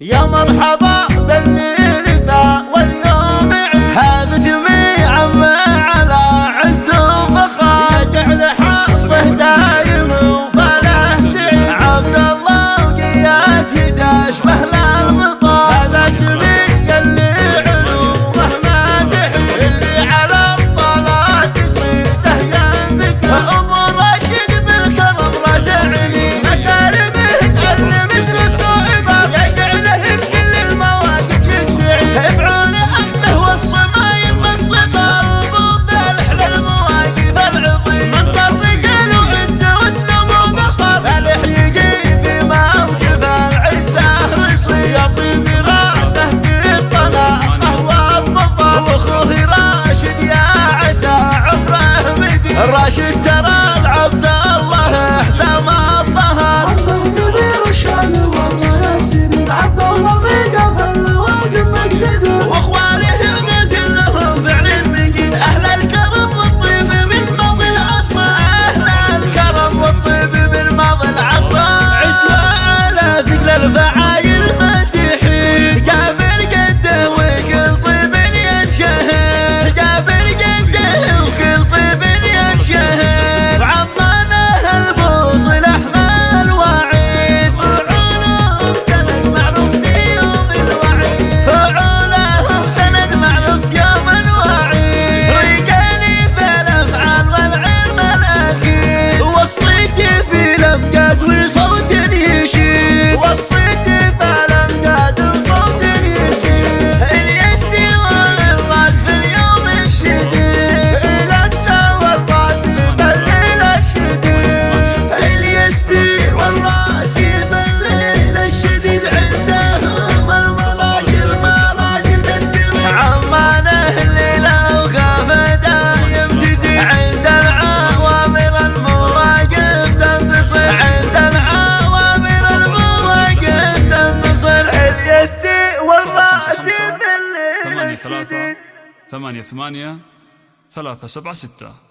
يا مرحبا باللي ترى العبد خمسة خمسة ثمانية ثلاثة ثمانية ثمانية ثلاثة سبعة ستة.